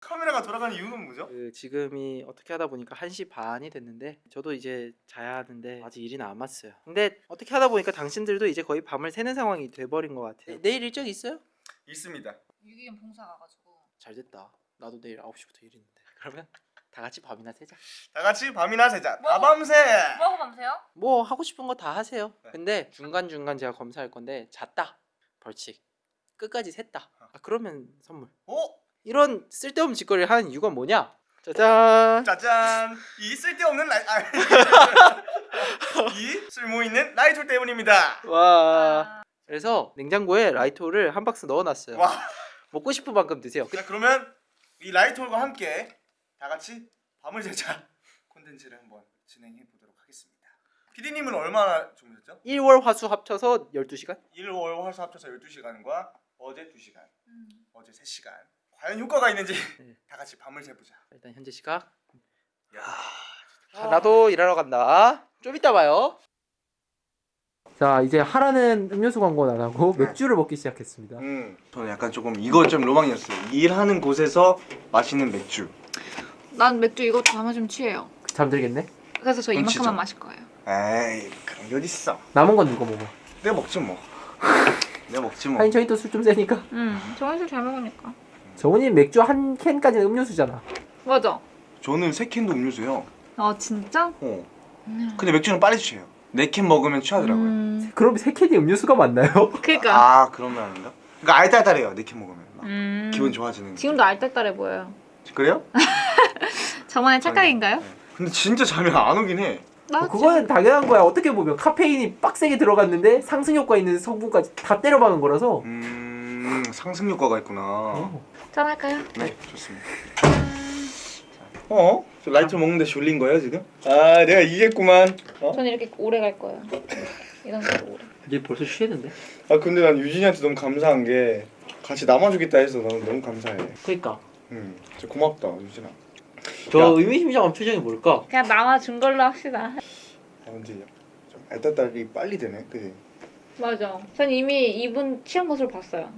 카메라가 돌아가는 이유는 뭐죠? 그 지금이 어떻게 하다 보니까 1시 반이 됐는데 저도 이제 자야 하는데 아직 일이 남았어요. 근데 어떻게 하다 보니까 당신들도 이제 거의 밤을 새는 상황이 돼버린 것 같아요. 내일 일정 있어요? 있습니다. 유기견 봉사 가가지고 잘 됐다. 나도 내일 9시부터 일 있는데. 그러면 다 같이 밤이나 새자. 다 같이 밤이나 새자. 뭐? 다 밤새. 뭐하고 밤새요? 뭐 하고 싶은 거 다 하세요. 네. 근데 중간 중간 제가 검사할 건데 잤다 벌칙 끝까지 샜다. 아, 그러면 선물. 오, 이런 쓸데없는 짓거리를 하는 이유가 뭐냐? 짜잔. 짜잔. 이 쓸데없는 라이. 아, 이 쓸모 있는 라이톨 때문입니다. 와. 아, 그래서 냉장고에 라이토를 한 박스 넣어놨어요. 와. 먹고 싶은 만큼 드세요. 자 그러면 이 라이톨과 함께 다 같이 밤을 새자 콘텐츠를 한번 진행해 보도록 하겠습니다. PD님은 얼마나 주무셨죠? 1월 화수 합쳐서 12시간? 1월 화수 합쳐서 12시간과 어제 2시간, 음. 어제 3시간. 과연 효과가 있는지 네. 다 같이 밤을 새보자. 일단 현재 시각. 야. 자, 나도 일하러 간다. 좀 이따 봐요. 자, 이제 하라는 음료수 광고 나가고 맥주를 먹기 시작했습니다. 음, 저는 약간 조금 이거 좀 로망이었어요. 일하는 곳에서 마시는 맥주. 난 맥주 이것도 다 마시면 취해요. 잠들겠네. 그래서 저. 이만큼만 마실 거예요. 에이 그런 게 어딨어. 남은 건 누가 먹어? 내가 먹지 뭐. 내가 먹지 뭐. 하인 저희 또 술 좀 세니까. 음, 정원 술잘 먹으니까. 정훈이 맥주 한 캔까지는 음료수잖아. 맞아. 저는 세 캔도 음료수요. 아 진짜? 어. 음. 근데 맥주는 빨리 취해요. 네 캔 먹으면 취하더라고요. 음, 그럼 세 캔이 음료수가 맞나요? 그니까. 아 그러면 아닌가? 그러니까 알딸딸해요. 네 캔 먹으면 막 음. 기분 좋아지는. 지금도 알딸딸해 보여요. 그래요? 저만의 착각인가요? 네. 근데 진짜 잠이 안 오긴 해. 나 어, 그거는 당연한 거야. 어떻게 보면 카페인이 빡세게 들어갔는데 상승 효과 있는 성분까지 다 때려 박은 거라서. 음 상승 효과가 있구나. 어. 짠할까요? 네 좋습니다. 어? 저 라이트 먹는데 졸린 거예요 지금? 아 내가 이겼구만. 어? 저는 이렇게 오래 갈 거예요. 이런 식으로 오래. 이제 벌써 취했는데. 아 근데 난 유진이한테 너무 감사한 게 같이 남아주겠다 해서 너무 너무 감사해. 그러니까. 음, 진짜 고맙다 유진아. 저 야. 의미심장한 표정이 뭘까? 그냥 남아준 걸로 합시다. 아 근데 좀 알딸딸이 빨리 되네, 그지? 맞아. 전 이미 이분 취한 모습을 봤어요.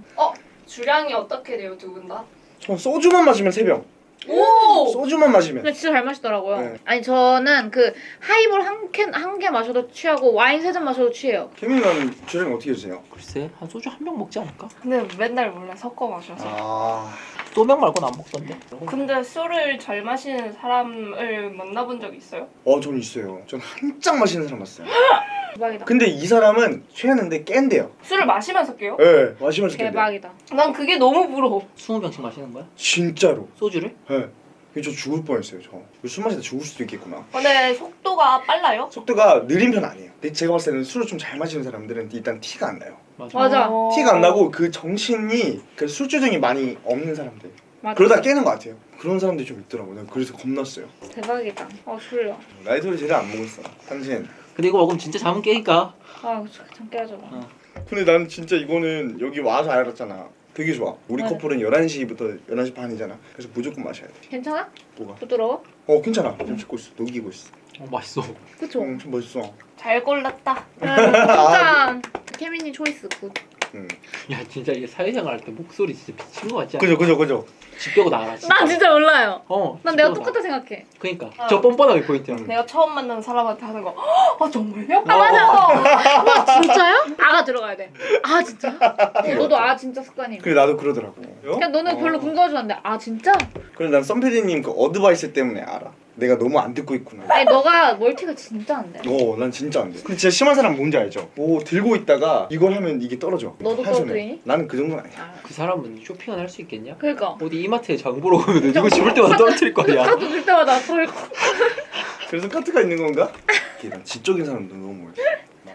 주량이 어떻게 돼요 두 분 다? 저 소주만 마시면 세 병. 오! 소주만 마시면. 근데 진짜 잘 마시더라고요. 네. 아니 저는 그 하이볼 한 캔 한 개 마셔도 취하고 와인 세 잔 마셔도 취해요. 케민은 주량 어떻게 드세요? 글쎄 한 소주 한 병 먹지 않을까? 근데 맨날 몰라 섞어 마셔서 아, 소병 말고는 안 먹던데. 근데 술을 잘 마시는 사람을 만나본 적 있어요? 어, 전 있어요. 전 한짝 마시는 사람 봤어요. 대박이다. 근데 이 사람은 취했는데 깬대요. 술을 마시면서 깨요? 예, 네, 마시면서 깬대요. 대박이다. 난 그게 너무 부러워 20병씩 마시는 거야? 진짜로. 소주를? 예. 네. 저 죽을 뻔했어요, 저. 술 마시다 죽을 수도 있겠구나. 근데 속도가 빨라요? 속도가 느린 편 아니에요. 근데 제가 봤을 때는 술을 좀 잘 마시는 사람들은 일단 티가 안 나요. 맞아. 맞아. 어. 티가 안 나고 그 정신이 그 술주정이 많이 없는 사람들. 맞아. 그러다 깨는 것 같아요. 그런 사람들이 좀 있더라고요. 그래서 겁났어요. 대박이다. 어 졸려. 라이터를 제일 안 먹었어. 당신. 근데 이거 먹으면 진짜 잠은 깨니까. 아 잠깐 깨져. 어. 근데 난 진짜 이거는 여기 와서 알았잖아. 되게 좋아. 우리 네. 커플은 11시부터 11시 반이잖아. 그래서 무조건 마셔야 돼. 괜찮아? 뭐가? 부드러워? 어, 괜찮아. 좀 씻고 있어. 녹이고 있어. 어, 맛있어. 그쵸? 응, 좀 멋있어. 잘 골랐다 진짜 케미니 초이스 굿. 응. 야 진짜 이게 사회생활 할 때 목소리 진짜 미친 거 같지 않아? 그죠, 그죠, 그죠. 집 빼고 나가라 진짜. 난 진짜 몰라요. 어. 난집 내가 똑같다. 생각해. 그러니까 어. 저 뻔뻔하게 포인트야. 음. 내가 처음 만난 사람한테 하는 거아 정말요? 아 맞아. 와 진짜요? 아가 들어가야 돼. 아 진짜? 어, 너도 아 진짜 습관이. 그래, 나도 그러더라고. 그냥 너는 어. 별로 궁금하지 않는데 아 진짜? 그래, 난 썸PD님 그 advice 때문에 알아. 내가 너무 안 듣고 있구나. 아니 너가 멀티가 진짜 안 돼. 어, 난 진짜 안 돼. 근데 진짜 심한 사람 뭔지 알죠? 뭐 들고 있다가 이걸 하면 이게 떨어져. 너도 한 손에. 떨어뜨리니? 나는 그 정도는 아니야. 아, 그 사람은 쇼핑을 할 수 있겠냐? 그러니까. 어디 이마트에 장 보러 가면 이거 집을 때마다 떨어뜨릴 거야. 카드 들 때마다 털. 그래서 카트가 있는 건가? 이게 난 지적인 사람도 너무 멀지.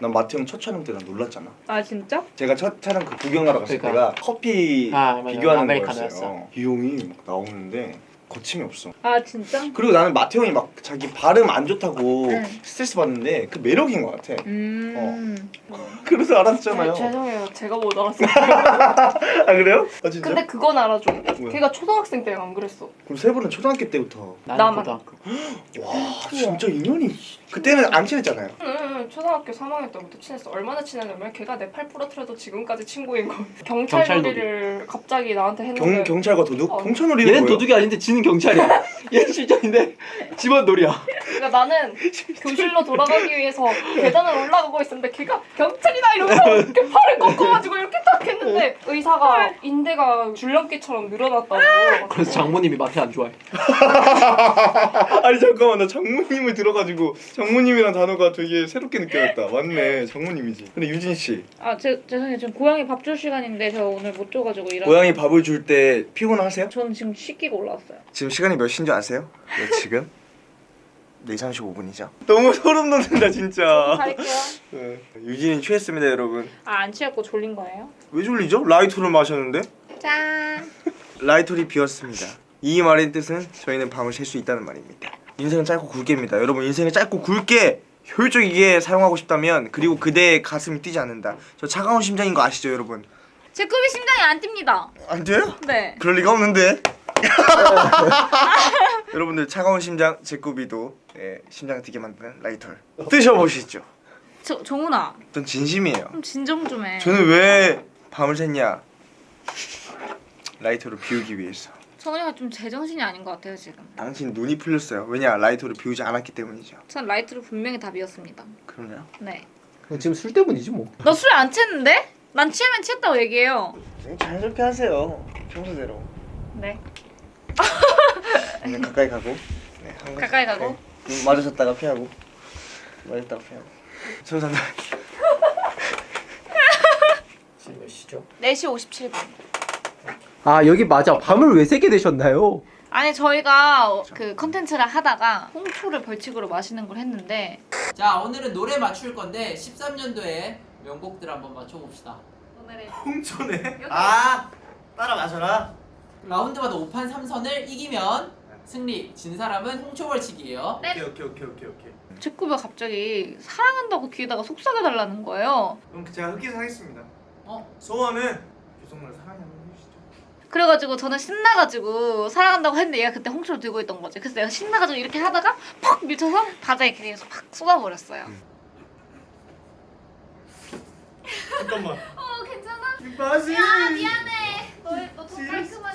난 마트 형 첫 촬영 때 난 놀랐잖아. 아 진짜? 제가 첫 촬영 그 구경하러 갔을 그러니까. 때가 커피 아, 맞아. 비교하는 아메리카노였어. 거였어요. 이 형이 막 나오는데 거침이 없어. 아 진짜? 그리고 나는 마태형이 막 자기 발음 안 좋다고 응. 스트레스 받는데 그 매력인 것 같아. 음. 그래서 알았잖아요. 네, 죄송해요. 제가 못 알았어요. 아 그래요? 아 진짜? 근데 그건 알아줘. 뭐야? 걔가 초등학생 때는 안 그랬어. 그럼 세분은 초등학교 때부터 나만. 와 진짜 인연이 그때는 안 친했잖아요. 응, 응, 초등학교 3학년 때부터 친했어. 얼마나 친했냐면 걔가 내 팔 부러뜨려도 지금까지 친구인 거. 경찰 경찰 놀이를 갑자기 나한테 경 했는데 경찰과 도둑? 어. 경찰 놀이는 얘는 뭐예요? 도둑이 아닌데 지는 경찰이야. 얘는 실전인데 집안 놀이야. 그러니까 나는 교실로 돌아가기 위해서 계단을 올라가고 있었는데 걔가 경찰이다 이러면서 이렇게 팔을 꺾어가지고 이렇게 딱 했는데 의사가 인대가 줄넘기처럼 늘어났다고. 그래서 장모님이 마태 안 좋아해. 아니 잠깐만 나 장모님을 들어가지고 장모님이란 단어가 되게 새롭게 느껴졌다. 맞네 장모님이지. 근데 유진 씨 아 제, 죄송해요 지금 고양이 밥 줄 시간인데 저 오늘 못 줘가지고 일하. 고양이 밥을 줄 때 피곤하세요? 저는 지금 씻기고 올라왔어요. 지금 시간이 몇 시인 줄 아세요? 네 지금 4시 35분이죠. 너무 소름 돋는다 진짜. 갈게요. 네. 유진이 취했습니다 여러분. 아 안 취했고 졸린 거예요? 왜 졸리죠? 라이토를 마셨는데? 짠. 라이토리 비었습니다. 이 말의 뜻은 저희는 밤을 샐수 있다는 말입니다. 인생은 짧고 굵게입니다. 여러분 인생을 짧고 굵게 효율적이게 사용하고 싶다면 그리고 그대의 가슴이 뛰지 않는다. 저 차가운 심장인 거 아시죠 여러분? 제 꿈이 심장이 안 뜁니다. 안 돼요? 네. 그럴 리가 없는데. 여러분들 차가운 심장 제꾸비도 예, 심장을 뛰게 만드는 라이터를 드셔보시죠. 저 정훈아 전 진심이에요. 좀 진정 좀 해. 저는 왜 밤을 샜냐? 라이터를 비우기 위해서. 정훈이가 좀 제정신이 아닌 것 같아요 지금. 당신 눈이 풀렸어요. 왜냐? 라이터를 비우지 않았기 때문이죠. 전 라이트를 분명히 다 비웠습니다. 그럼요. 네. 지금 술 때문이지 뭐. 너 술 안 취했는데? 난 취하면 취했다고 얘기해요. 자연스럽게 하세요. 평소대로. 네. 그냥 가까이 가고. 네, 한 번- 가까이 가고. 네. 음, 마주쳤다가 피하고. 마주쳤다가 피하고. 손 잡다. 지금 몇 시죠? 4시 57분. 아 여기 맞아. 밤을 왜 새게 되셨나요? 아니 저희가 어, 그 컨텐츠를 하다가 홍초를 벌칙으로 마시는 걸 했는데 자 오늘은 노래 맞출 건데 13년도에 명곡들 한번 맞춰봅시다. 오늘의 홍초네. 아 따라 마셔라. 라운드마다 5판 3선을 이기면 승리, 진 사람은 홍초 벌칙이에요. 네. 오케이 오케이 오케이 오케이 오케이. 제꾸가 갑자기 사랑한다고 귀에다가 속삭여 달라는 거예요. 그럼 제가 흑기사 하겠습니다. 어? 소원은 한번 해주시죠. 그래가지고 저는 신나가지고 사랑한다고 했는데 얘가 그때 홍초를 들고 있던 거지. 그래서 내가 신나가지고 이렇게 하다가 퍽 밀쳐서 바다에 그래서 팍 쏟아버렸어요. 잠깐만. 어 괜찮아? 바지. 야 미안해. 너더 친구의 바지를 내가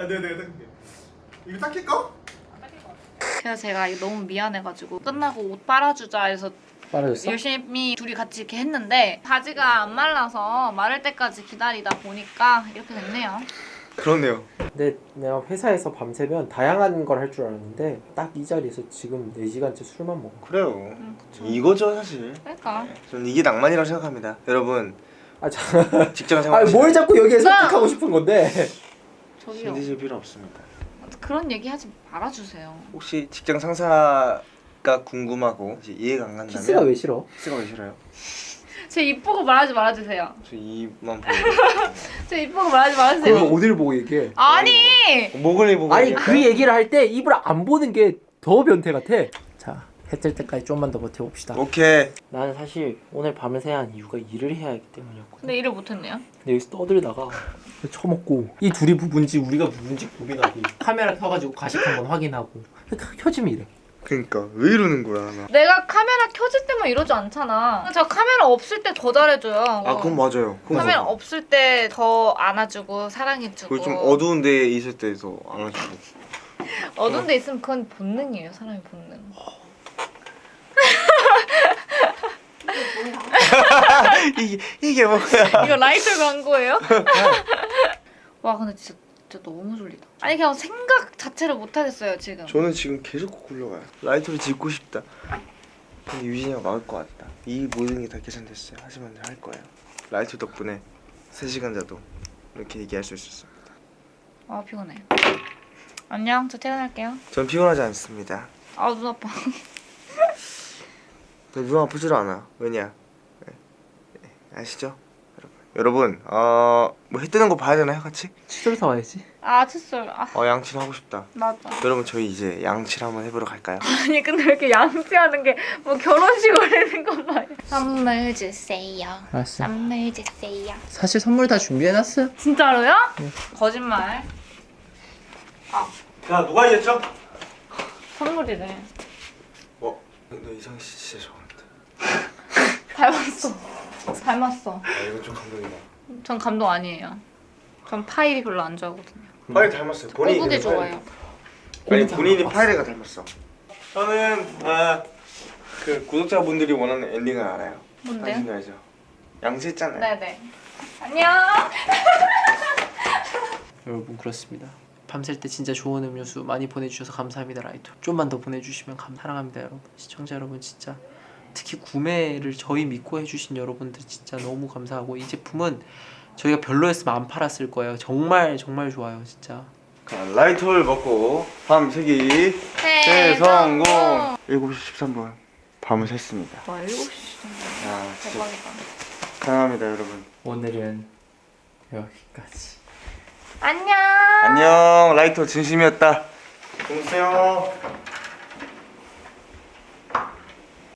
아 네네 닦을게. 이거 닦일까? 그래서 제가 이거 너무 미안해가지고 끝나고 옷 빨아주자 해서 빠르셨어? 열심히 둘이 같이 이렇게 했는데 바지가 안 말라서 마를 때까지 기다리다 보니까 이렇게 됐네요. 그렇네요. 근데 내가 회사에서 밤새면 다양한 걸 할 줄 알았는데 딱 이 자리에서 지금 4시간째 술만 먹어 그래요. 응, 이거죠 사실. 그러니까 저는 이게 낭만이라고 생각합니다. 여러분 아, 자, 직장 생활. 아니 뭘 자꾸 여기에 나- 설득하고 싶은 건데 저기요 힘드실 필요 없습니다. 그런 얘기 하지 말아주세요. 혹시 직장 상사가 궁금하고 이해가 안 간다면 키스가 왜 싫어? 키스가 왜 싫어요? 제 입보고 말하지 말아주세요. 저 이만 보고 제 입보고 말하지 말아주세요. 어딜 보고 얘기해 아니 목을 보고 아니 얘기할까요? 그 얘기를 할 때 입을 안 보는 게 더 변태 같아 자 해뜰 때까지 좀만 더 버텨봅시다 오케이 나는 사실 오늘 밤을 새야 한 이유가 일을 해야 하기 때문이었거든 근데 일을 못했네요. 근데 여기서 떠들다가 처먹고 이 둘이 부부인지 우리가 부부인지 고민하고 카메라 켜가지고 가식 한번 확인하고 켜- 켜지면 이래 그러니까 왜 이러는 거야 나. 내가 카메라 켜질 때만 이러지 않잖아. 저 카메라 없을 때 더 잘해줘요. 아 그건 맞아요. 그건 카메라 맞아요. 없을 때 더 안아주고 사랑해주고. 그리고 좀 어두운 데 있을 때도 안 하시고. 어두운 데 있으면 그건 본능이에요. 사람의 본능. 이게 이게 뭐야? 이거 라이터 광고예요? 와 근데 진짜, 진짜 너무 졸리다. 아니 그냥 생각 자체를 못 하겠어요 지금. 저는 지금 계속 코 굴러가요. 라이터를 짓고 싶다. 근데 유진이가 막을 것 같다. 이 모든 게 다 계산됐어요. 하지만 할 거예요. 라이터 덕분에 3시간 자도 이렇게 얘기할 수 있었습니다. 아 피곤해. 안녕 저 퇴근할게요. 전 피곤하지 않습니다. 아 눈 아파. 눈 아프지도 않아. 왜냐? 네. 네. 아시죠? 여러분. 여러분 어 뭐 해 뜨는 거 봐야 되나요 같이? 칫솔 사와야지. 아 칫솔. 아 어 양치를 하고 싶다. 맞아. 여러분 저희 이제 양치를 한번 해보러 갈까요? 아니 근데 왜 이렇게 양치하는 게 뭐 결혼식 올리는 것 마냥. 선물 주세요. 알았어. 선물 주세요. 사실 선물 다 준비해놨어. 진짜로요? 거짓말. 자 누가 이겼죠? 선물이래. 어? 너 이상 씨 진짜 좋아한다. 닮았어. 닮았어. 아 이건 좀 감동이다. 전 감동 아니에요. 전 파일이 별로 안 좋아하거든요. 파일 닮았어요. 본인이 꼬부기 그래서 파일- 좋아요. 아니 본인이 파이레가 닮았어. 저는 아, 그 구독자분들이 원하는 엔딩을 알아요. 뭔데요? 당신도 알죠? 양치했잖아요. 네네. 안녕. 여러분 그렇습니다. 밤샐 때 진짜 좋은 음료수 많이 보내주셔서 감사합니다 라이토. 좀만 더 보내주시면 감 사랑합니다 여러분. 시청자 여러분 진짜 특히 구매를 저희 믿고 해주신 여러분들 진짜 너무 감사하고 이 제품은 저희가 별로였으면 안 팔았을 거예요. 정말 정말 좋아요 진짜. 자, 라이터를 먹고 밤 새기 대성공. 7시 13분 밤을 샜습니다. 와 7시 야 진짜 대박이다. 사랑합니다 여러분. 오늘은 여기까지. 안녕. 안녕 라이터 진심이었다. 보세요.